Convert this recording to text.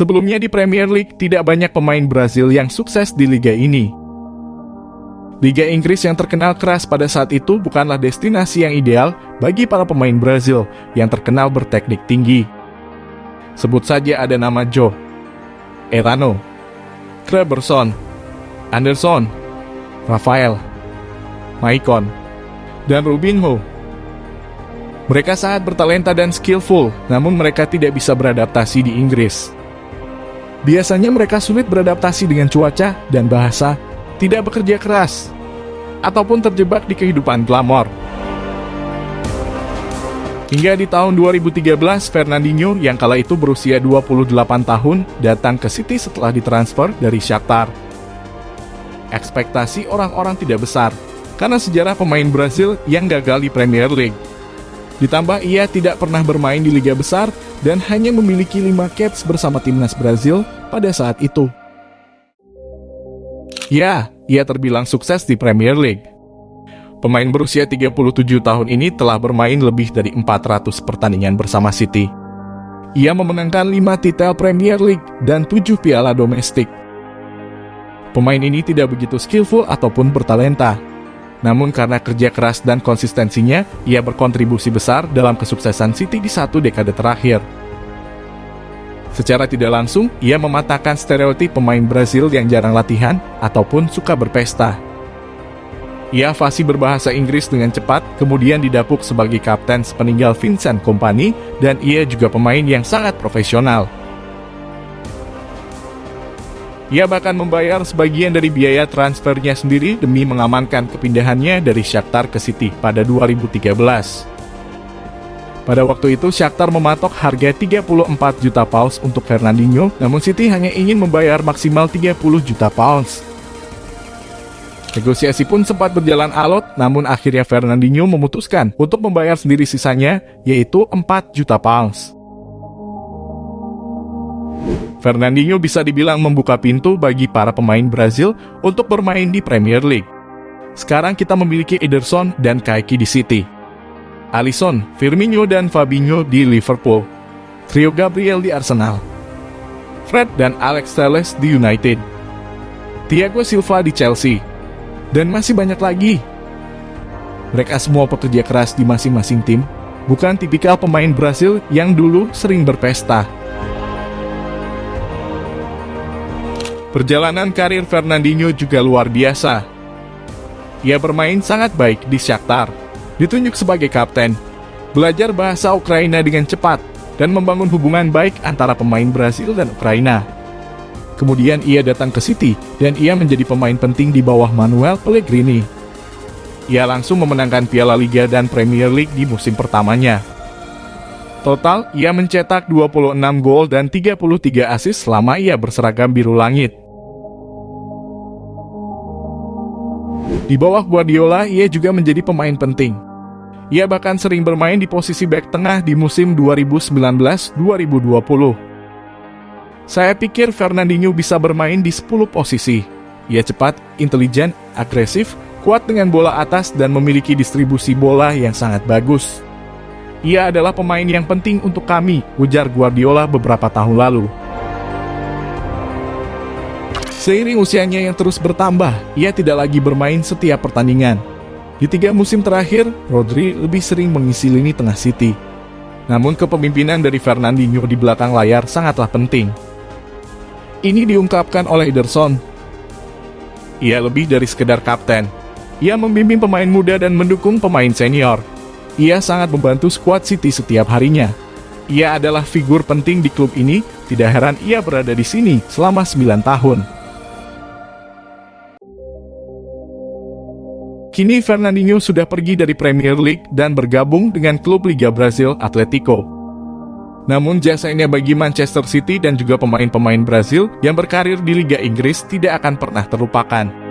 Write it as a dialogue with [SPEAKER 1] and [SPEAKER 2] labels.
[SPEAKER 1] Sebelumnya di Premier League, tidak banyak pemain Brazil yang sukses di liga ini. Liga Inggris yang terkenal keras pada saat itu bukanlah destinasi yang ideal bagi para pemain Brazil yang terkenal berteknik tinggi. Sebut saja ada nama Joe, Erano, Kleberson, Anderson, Rafael, Maicon, dan Rubinho. Mereka sangat bertalenta dan skillful, namun mereka tidak bisa beradaptasi di Inggris. Biasanya mereka sulit beradaptasi dengan cuaca dan bahasa, tidak bekerja keras, ataupun terjebak di kehidupan glamor. Hingga di tahun 2013, Fernandinho yang kala itu berusia 28 tahun datang ke City setelah ditransfer dari Shakhtar. Ekspektasi orang-orang tidak besar, karena sejarah pemain Brazil yang gagal di Premier League. Ditambah ia tidak pernah bermain di liga besar dan hanya memiliki 5 caps bersama timnas Brazil pada saat itu. Ya, ia terbilang sukses di Premier League. Pemain berusia 37 tahun ini telah bermain lebih dari 400 pertandingan bersama City. Ia memenangkan 5 titel Premier League dan 7 piala domestik. Pemain ini tidak begitu skillful ataupun bertalenta, namun karena kerja keras dan konsistensinya, ia berkontribusi besar dalam kesuksesan City di satu dekade terakhir. Secara tidak langsung, ia mematahkan stereotip pemain Brazil yang jarang latihan ataupun suka berpesta. Ia fasih berbahasa Inggris dengan cepat, kemudian didapuk sebagai kapten sepeninggal Vincent Kompany, dan ia juga pemain yang sangat profesional. Ia bahkan membayar sebagian dari biaya transfernya sendiri demi mengamankan kepindahannya dari Shakhtar ke City pada 2013. Pada waktu itu, Shakhtar mematok harga 34 juta pounds untuk Fernandinho, namun City hanya ingin membayar maksimal 30 juta pounds. Negosiasi pun sempat berjalan alot, namun akhirnya Fernandinho memutuskan untuk membayar sendiri sisanya, yaitu 4 juta pounds. Fernandinho bisa dibilang membuka pintu bagi para pemain Brazil untuk bermain di Premier League. Sekarang kita memiliki Ederson dan Kaki di City. Alisson, Firmino dan Fabinho di Liverpool. Trio Gabriel di Arsenal. Fred dan Alex Telles di United. Thiago Silva di Chelsea. Dan masih banyak lagi. Mereka semua pekerja keras di masing-masing tim, bukan tipikal pemain Brazil yang dulu sering berpesta. Perjalanan karir Fernandinho juga luar biasa. Ia bermain sangat baik di Shakhtar, ditunjuk sebagai kapten, belajar bahasa Ukraina dengan cepat, dan membangun hubungan baik antara pemain Brasil dan Ukraina. Kemudian ia datang ke City, dan ia menjadi pemain penting di bawah Manuel Pellegrini. Ia langsung memenangkan Piala Liga dan Premier League di musim pertamanya. Total, ia mencetak 26 gol dan 33 asis selama ia berseragam biru langit. Di bawah Guardiola, ia juga menjadi pemain penting. Ia bahkan sering bermain di posisi back tengah di musim 2019-2020. Saya pikir Fernandinho bisa bermain di 10 posisi. Ia cepat, intelijen, agresif, kuat dengan bola atas dan memiliki distribusi bola yang sangat bagus. Ia adalah pemain yang penting untuk kami, ujar Guardiola beberapa tahun lalu. Seiring usianya yang terus bertambah, ia tidak lagi bermain setiap pertandingan. Di tiga musim terakhir, Rodri lebih sering mengisi lini tengah City. Namun kepemimpinan dari Fernandinho di belakang layar sangatlah penting. Ini diungkapkan oleh Ederson. Ia lebih dari sekedar kapten. Ia membimbing pemain muda dan mendukung pemain senior. Ia sangat membantu skuad City setiap harinya. Ia adalah figur penting di klub ini, tidak heran ia berada di sini selama 9 tahun. Kini Fernandinho sudah pergi dari Premier League dan bergabung dengan klub Liga Brazil Atletico. Namun jasanya bagi Manchester City dan juga pemain-pemain Brazil yang berkarir di Liga Inggris tidak akan pernah terlupakan.